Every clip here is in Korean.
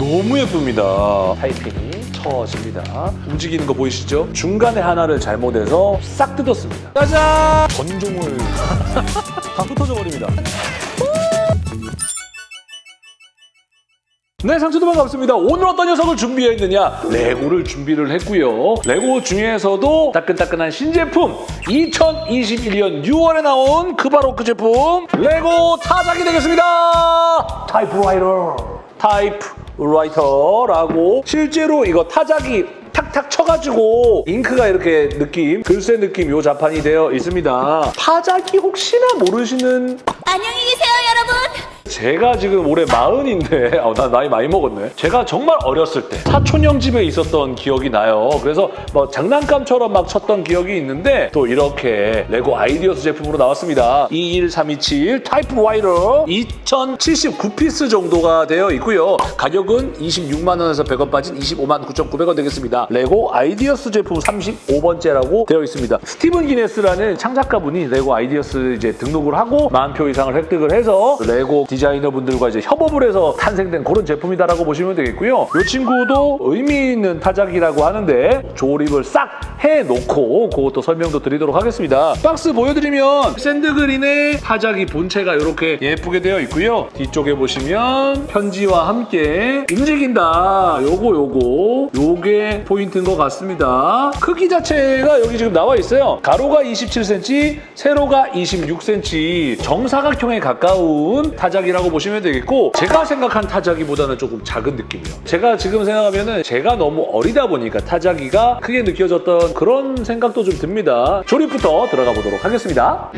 너무 예쁩니다. 타이핑이 쳐집니다. 움직이는 거 보이시죠? 중간에 하나를 잘못해서 싹 뜯었습니다. 짜잔! 전종을 다 흩어져 버립니다. 네, 상추도 반갑습니다. 오늘 어떤 녀석을 준비했느냐? 레고를 준비를 했고요. 레고 중에서도 따끈따끈한 신제품 2021년 6월에 나온 그 바로 그 제품 레고 타자기 되겠습니다. 타이프라이터. 타이프 라이터라고 실제로 이거 타자기 탁탁 쳐가지고 잉크가 이렇게 느낌, 글쎄 느낌 요 자판이 되어 있습니다. 타자기 혹시나 모르시는 안녕히 계세요, 여러분. 제가 지금 올해 마흔인데 아, 나 나이 많이 먹었네. 제가 정말 어렸을 때 사촌형 집에 있었던 기억이 나요. 그래서 뭐 장난감처럼 막 쳤던 기억이 있는데 또 이렇게 레고 아이디어스 제품으로 나왔습니다. 21327 타이프라이터 2079피스 정도가 되어 있고요. 가격은 26만 원에서 100원 빠진 25만 9,900원 되겠습니다. 레고 아이디어스 제품 35번째라고 되어 있습니다. 스티븐 기네스라는 창작가분이 레고 아이디어스 이제 등록을 하고 만 표 이상을 획득을 해서 레고 디자이너분들과 이제 협업을 해서 탄생된 그런 제품이다라고 보시면 되겠고요. 이 친구도 의미 있는 타자기라고 하는데 조립을 싹 해놓고 그것도 설명도 드리도록 하겠습니다. 박스 보여드리면 sand green의 타자기 본체가 이렇게 예쁘게 되어 있고요. 뒤쪽에 보시면 편지와 함께 움직인다. 요거 요거 요게 포인트인 것 같습니다. 크기 자체가 여기 지금 나와 있어요. 가로가 27cm, 세로가 26cm 정사각형에 가까운 타자기라고 보시면 되겠고 제가 생각한 타자기보다는 조금 작은 느낌이에요. 제가 지금 생각하면은 제가 너무 어리다 보니까 타자기가 크게 느껴졌던 그런 생각도 좀 듭니다. 조립부터 들어가 보도록 하겠습니다.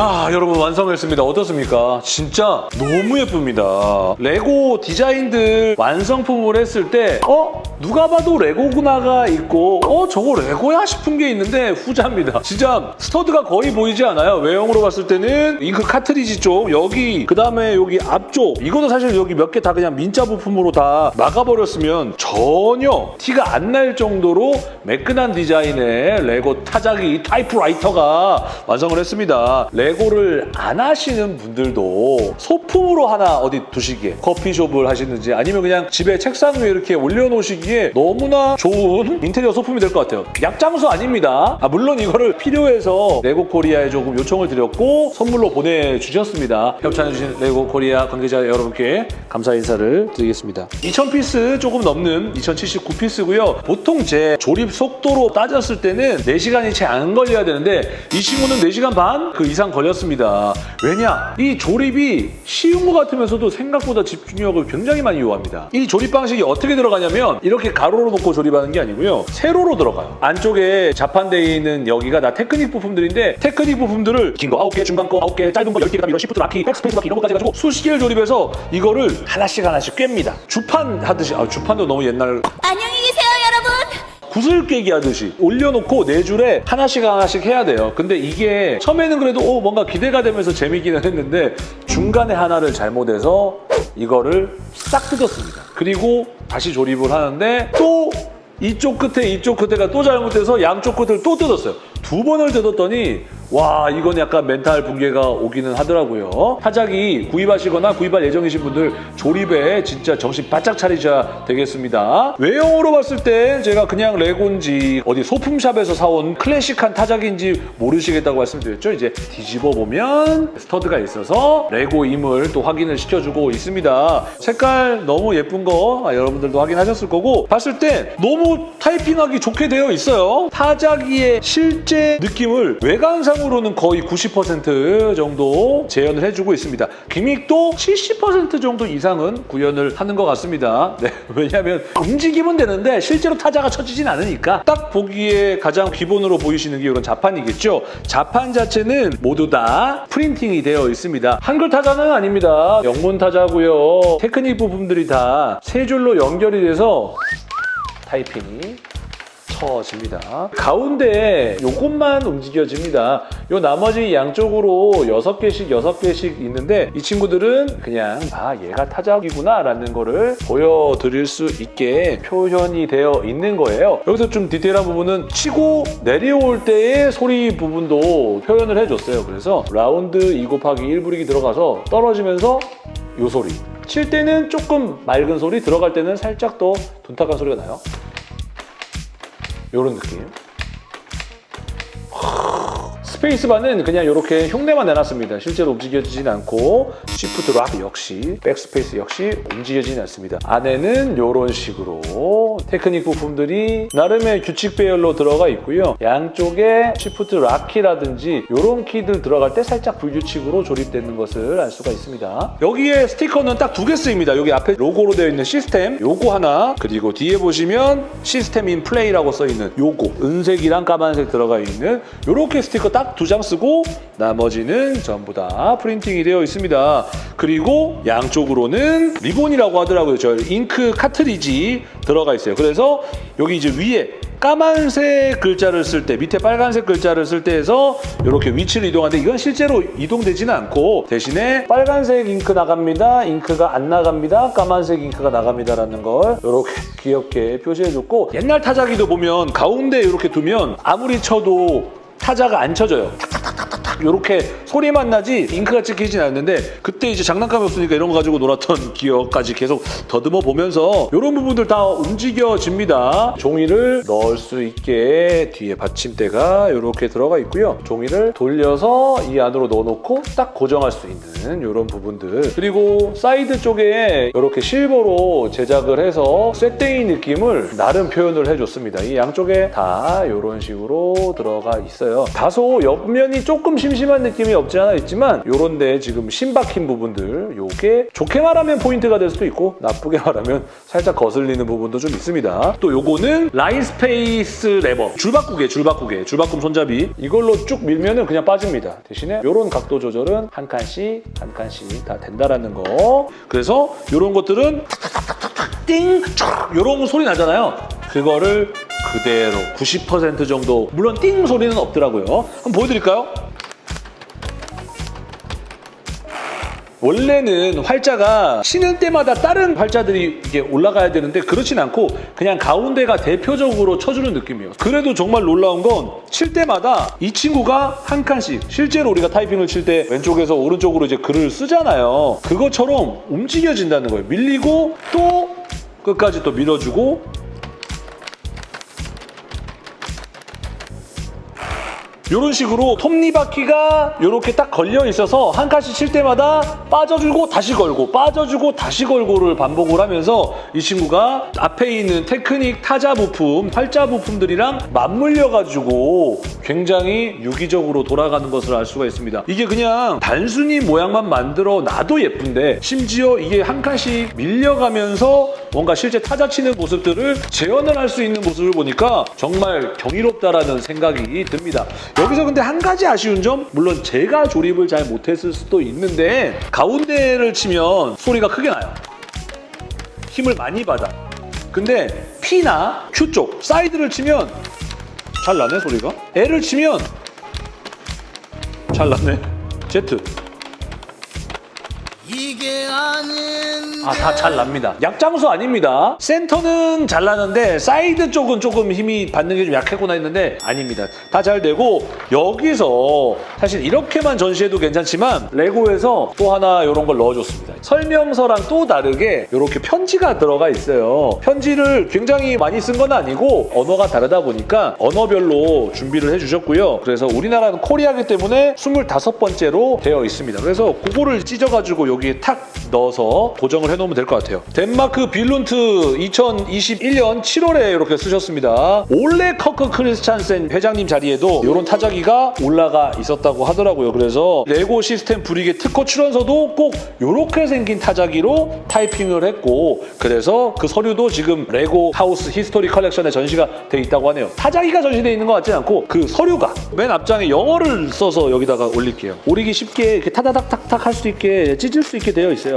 자, 여러분 완성했습니다. 어떻습니까? 진짜 너무 예쁩니다. 레고 디자인들 완성품을 했을 때 어? 누가 봐도 레고구나가 있고 어? 저거 레고야? 싶은 게 있는데 후자입니다. 진짜 stud가 거의 보이지 않아요. 외형으로 봤을 때는 잉크 카트리지 쪽 여기 그 다음에 여기 앞쪽 이거도 사실 여기 몇 개 다 그냥 민자 부품으로 다 막아버렸으면 전혀 티가 안 날 정도로 매끈한 디자인의 레고 타자기 타이프라이터가 완성을 했습니다. 레고를 안 하시는 분들도 소품으로 하나 어디 두시기에 커피숍을 하시는지 아니면 그냥 집에 책상 위에 이렇게 올려놓으시기에 너무나 좋은 인테리어 소품이 될 것 같아요. 약장수 아닙니다. 아, 물론 이거를 필요해서 레고 코리아에 조금 요청을 드렸고 선물로 보내주셨습니다. 협찬해주신 레고 코리아 관계자 여러분께 감사 인사를 드리겠습니다. 2000피스 조금 넘는 2079피스고요. 보통 제 조립 속도로 따졌을 때는 4시간이 채 안 걸려야 되는데 이 친구는 4시간 반 그 이상 걸렸습니다. 왜냐? 이 조립이 쉬운 것 같으면서도 생각보다 집중력을 굉장히 많이 요합니다. 이 조립 방식이 어떻게 들어가냐면 이렇게 가로로 놓고 조립하는 게 아니고요. 세로로 들어가요. 안쪽에 자판되어 있는 여기가 다 테크닉 부품들인데 테크닉 부품들을 긴 거 9개, 중간 거 9개, 짧은 거 10개, 그다음 이런 shift lock키, backspace lock키 이런 것까지 해가지고 수십 개를 조립해서 이거를 하나씩 하나씩 꿰입니다. 주판 하듯이 아 주판도 너무 옛날 안녕히 계세요. 구슬 꿰기 하듯이 올려놓고 네 줄에 하나씩 하나씩 해야 돼요. 근데 이게 처음에는 그래도 오, 뭔가 기대가 되면서 재미기는 했는데 중간에 하나를 잘못해서 이거를 싹 뜯었습니다. 그리고 다시 조립을 하는데 또 이쪽 끝에 이쪽 끝에가 또 잘못돼서 양쪽 끝을 또 뜯었어요. 두 번을 뜯었더니 와 이건 약간 멘탈 붕괴가 오기는 하더라고요. 타자기 구입하시거나 구입할 예정이신 분들 조립에 진짜 정신 바짝 차리셔야 되겠습니다. 외형으로 봤을 땐 제가 그냥 레고인지 어디 소품샵에서 사온 클래식한 타자긴지 모르시겠다고 말씀드렸죠. 이제 뒤집어 보면 stud가 있어서 레고임을 또 확인을 시켜주고 있습니다. 색깔 너무 예쁜 거 아, 여러분들도 확인하셨을 거고 봤을 때 너무 타이핑하기 좋게 되어 있어요. 타자기의 실제 느낌을 외관상으로는 거의 90% 정도 재현을 해주고 있습니다. 기믹도 70% 정도 이상은 구현을 하는 것 같습니다. 네, 왜냐하면 움직이면 되는데 실제로 타자가 쳐지진 않으니까 딱 보기에 가장 기본으로 보이시는 게 이런 자판이겠죠. 자판 자체는 모두 다 프린팅이 되어 있습니다. 한글 타자는 아닙니다. 영문 타자고요. 테크닉 부품들이 다 세 줄로 연결이 돼서 타이핑이 커집니다. 가운데 요것만 움직여집니다. 요 나머지 양쪽으로 6개씩 6개씩 있는데 이 친구들은 그냥 아 얘가 타작이구나 라는 거를 보여드릴 수 있게 표현이 되어 있는 거예요. 여기서 좀 디테일한 부분은 치고 내려올 때의 소리 부분도 표현을 해줬어요. 그래서 라운드 2 곱하기 1 브릭이 들어가서 떨어지면서 요 소리 칠 때는 조금 맑은 소리 들어갈 때는 살짝 더 둔탁한 소리가 나요. 요런 느낌. 스페이스바는 그냥 이렇게 흉내만 내놨습니다. 실제로 움직여지진 않고 shift lock 역시 백스페이스 역시 움직여지진 않습니다. 안에는 이런 식으로 테크닉 부품들이 나름의 규칙 배열로 들어가 있고요. 양쪽에 shift lock키라든지 이런 키들 들어갈 때 살짝 불규칙으로 조립되는 것을 알 수가 있습니다. 여기에 스티커는 딱 두 개 쓰입니다. 여기 앞에 로고로 되어 있는 시스템 요거 하나 그리고 뒤에 보시면 System in Play라고 써 있는 요거 은색이랑 까만색 들어가 있는 요렇게 스티커 딱두 장 쓰고 나머지는 전부 다 printing이 되어 있습니다. 그리고 양쪽으로는 리본이라고 하더라고요. 저 잉크 카트리지 들어가 있어요. 그래서 여기 이제 위에 까만색 글자를 쓸 때 밑에 빨간색 글자를 쓸 때에서 이렇게 위치를 이동하는데 이건 실제로 이동되지는 않고 대신에 빨간색 잉크 나갑니다. 잉크가 안 나갑니다. 까만색 잉크가 나갑니다라는 걸 이렇게 귀엽게 표시해줬고 옛날 타자기도 보면 가운데 이렇게 두면 아무리 쳐도 타자가 안 쳐져요. 이렇게 소리만 나지 잉크가 찍히진 않는데 그때 이제 장난감이 없으니까 이런 거 가지고 놀았던 기억까지 계속 더듬어 보면서 이런 부분들 다 움직여집니다. 종이를 넣을 수 있게 뒤에 받침대가 이렇게 들어가 있고요. 종이를 돌려서 이 안으로 넣어놓고 딱 고정할 수 있는 이런 부분들 그리고 사이드 쪽에 이렇게 silver로 제작을 해서 쇳덩이 느낌을 나름 표현을 해줬습니다. 이 양쪽에 다 이런 식으로 들어가 있어요. 다소 옆면이 조금 심심한 느낌이 없지 않아 있지만 요런 데 지금 심박힌 부분들 요게 좋게 말하면 포인트가 될 수도 있고 나쁘게 말하면 살짝 거슬리는 부분도 좀 있습니다. 또 요거는 line space 레버 줄바꾸개 줄바꾸개 줄바꿈 손잡이 이걸로 쭉 밀면은 그냥 빠집니다. 대신에 요런 각도 조절은 한 칸씩 한 칸씩 다 된다라는 거 그래서 요런 것들은 띵! 쫙! 요런 소리 나잖아요. 그거를 그대로 90% 정도 물론 띵 소리는 없더라고요. 한번 보여드릴까요? 원래는 활자가 치는 때마다 다른 활자들이 이게 올라가야 되는데 그렇진 않고 그냥 가운데가 대표적으로 쳐주는 느낌이에요. 그래도 정말 놀라운 건 칠 때마다 이 친구가 한 칸씩 실제로 우리가 타이핑을 칠 때 왼쪽에서 오른쪽으로 이제 글을 쓰잖아요. 그것처럼 움직여진다는 거예요. 밀리고 또 끝까지 또 밀어주고 이런 식으로 톱니바퀴가 이렇게 딱 걸려 있어서 한 칸씩 칠 때마다 빠져주고 다시 걸고 빠져주고 다시 걸고를 반복을 하면서 이 친구가 앞에 있는 테크닉 타자 부품, 활자 부품들이랑 맞물려가지고 굉장히 유기적으로 돌아가는 것을 알 수가 있습니다. 이게 그냥 단순히 모양만 만들어 놔도 예쁜데 심지어 이게 한 칸씩 밀려가면서 뭔가 실제 타자 치는 모습들을 재현을 할 수 있는 모습을 보니까 정말 경이롭다라는 생각이 듭니다. 여기서 근데 한 가지 아쉬운 점 물론 제가 조립을 잘 못했을 수도 있는데 가운데를 치면 소리가 크게 나요. 힘을 많이 받아. 근데 P나 Q 쪽 사이드를 치면 잘 나네 소리가. L을 치면 잘 나네. Z. 이게 아닌 아, 다 잘 납니다. 약장수 아닙니다. 센터는 잘 나는데 사이드 쪽은 조금 힘이 받는 게 좀 약했구나 했는데 아닙니다. 다 잘 되고 여기서 사실 이렇게만 전시해도 괜찮지만 레고에서 또 하나 이런 걸 넣어줬습니다. 설명서랑 또 다르게 이렇게 편지가 들어가 있어요. 편지를 굉장히 많이 쓴 건 아니고 언어가 다르다 보니까 언어별로 준비를 해주셨고요. 그래서 우리나라는 Korea기 때문에 25번째로 되어 있습니다. 그래서 그거를 찢어가지고 여기 에 탁 넣어서 고정을 해놓으면 될 것 같아요. 덴마크 빌룬트 2021년 7월에 이렇게 쓰셨습니다. 올레 커크 크리스찬센 회장님 자리에도 이런 타자기가 올라가 있었다고 하더라고요. 그래서 레고 시스템 brick의 특허 출원서도 꼭 이렇게 생긴 타자기로 타이핑을 했고 그래서 그 서류도 지금 레고 하우스 히스토리 컬렉션에 전시가 돼 있다고 하네요. 타자기가 전시돼 있는 것 같지 않고 그 서류가 맨 앞장에 영어를 써서 여기다가 올릴게요. 오리기 쉽게 이렇게 타다닥탁탁 할 수 있게 찢을 수 있게 되어 있어요.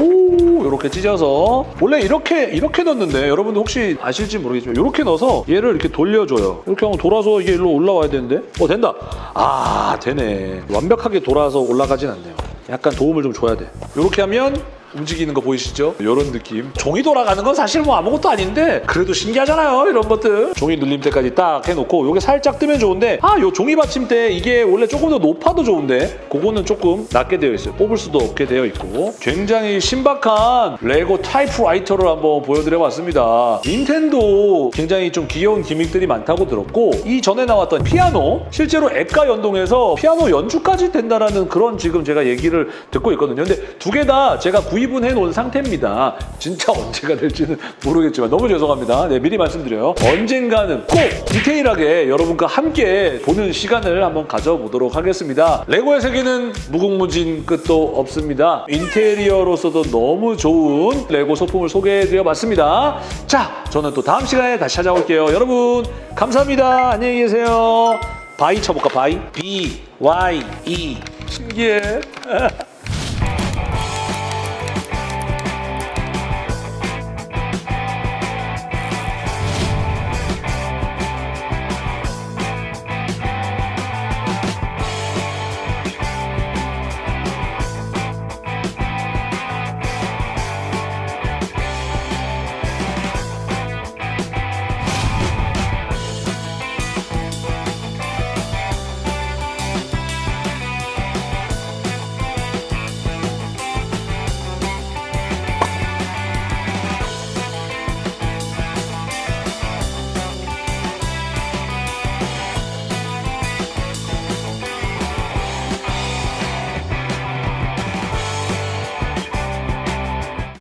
오 이렇게 찢어서 원래 이렇게 이렇게 넣는데 여러분들 혹시 아실지 모르겠지만 이렇게 넣어서 얘를 이렇게 돌려줘요. 이렇게 하면 돌아서 이게 일로 올라와야 되는데 어 된다. 아 되네. 완벽하게 돌아서 올라가진 않네요. 약간 도움을 좀 줘야 돼. 이렇게 하면 움직이는 거 보이시죠? 이런 느낌. 종이 돌아가는 건 사실 뭐 아무것도 아닌데 그래도 신기하잖아요. 이런 것들. 종이 눌림 때까지 딱 해놓고 이게 살짝 뜨면 좋은데 아, 요 종이 받침대 이게 원래 조금 더 높아도 좋은데 그거는 조금 낮게 되어 있어요. 뽑을 수도 없게 되어 있고 굉장히 신박한 레고 타이프라이터를 한번 보여드려봤습니다. 닌텐도 굉장히 좀 귀여운 gimmick들이 많다고 들었고 이 전에 나왔던 피아노 실제로 앱과 연동해서 피아노 연주까지 된다라는 그런 지금 제가 얘기를 듣고 있거든요. 근데 두 개 다 제가 구입 은 해놓은 상태입니다. 진짜 언제가 될지는 모르겠지만 너무 죄송합니다. 네, 미리 말씀드려요. 언젠가는 꼭 디테일하게 여러분과 함께 보는 시간을 한번 가져보도록 하겠습니다. 레고의 세계는 무궁무진 끝도 없습니다. 인테리어로서도 너무 좋은 레고 소품을 소개해드려봤습니다. 자, 저는 또 다음 시간에 다시 찾아올게요. 여러분 감사합니다. 안녕히 계세요. 바이 쳐볼까? 바이. B, Y, E. 신기해.